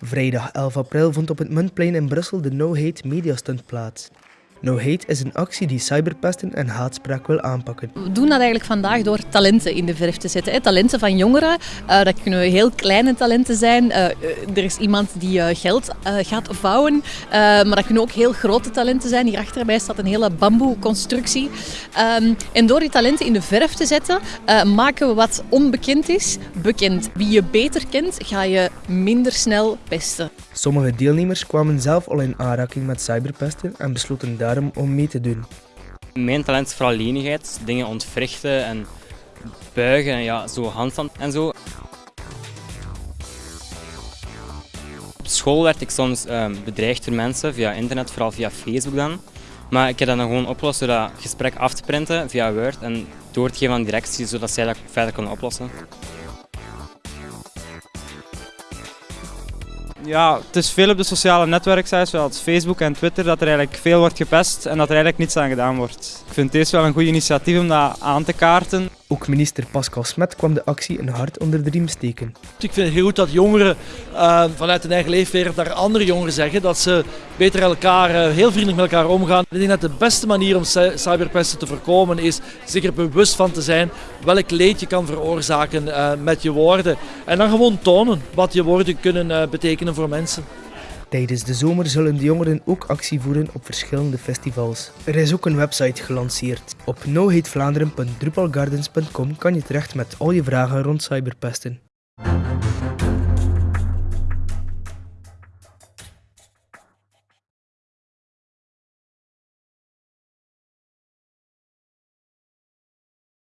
Vrijdag 11 april vond op het Muntplein in Brussel de No Hate Media Stunt plaats. No Hate is een actie die cyberpesten en haatspraak wil aanpakken. We doen dat eigenlijk vandaag door talenten in de verf te zetten. Talenten van jongeren, uh, dat kunnen heel kleine talenten zijn. Uh, er is iemand die uh, geld gaat vouwen, maar dat kunnen ook heel grote talenten zijn. Hier achter mij staat een hele bamboe-constructie. Um, en door die talenten in de verf te zetten, maken we wat onbekend is bekend. Wie je beter kent, ga je minder snel pesten. Sommige deelnemers kwamen zelf al in aanraking met cyberpesten en besloten daarom om mee te doen. Mijn talent is vooral lenigheid, dingen ontwrichten en buigen en ja, zo handstand en zo. Op school werd ik soms uh, bedreigd door mensen via internet, vooral via Facebook dan. Maar ik heb dat dan gewoon opgelost door dat gesprek af te printen via Word en door te geven aan directie, zodat zij dat verder konden oplossen. Ja, het is veel op de sociale netwerksites zoals Facebook en Twitter dat er eigenlijk veel wordt gepest en dat er eigenlijk niets aan gedaan wordt. Ik vind deze wel een goed initiatief om dat aan te kaarten. Ook minister Pascal Smet kwam de actie een hart onder de riem steken. Ik vind het heel goed dat jongeren uh, vanuit hun eigen leefwereld naar andere jongeren zeggen dat ze beter elkaar, uh, heel vriendelijk met elkaar omgaan. Ik denk dat de beste manier om cyberpesten te voorkomen is zich er bewust van te zijn welk leed je kan veroorzaken uh, met je woorden. En dan gewoon tonen wat je woorden kunnen betekenen voor mensen. Tijdens de zomer zullen de jongeren ook actie voeren op verschillende festivals. Er is ook een website gelanceerd. Op nohatevlaanderen.drupalgardens.com kan je terecht met al je vragen rond cyberpesten.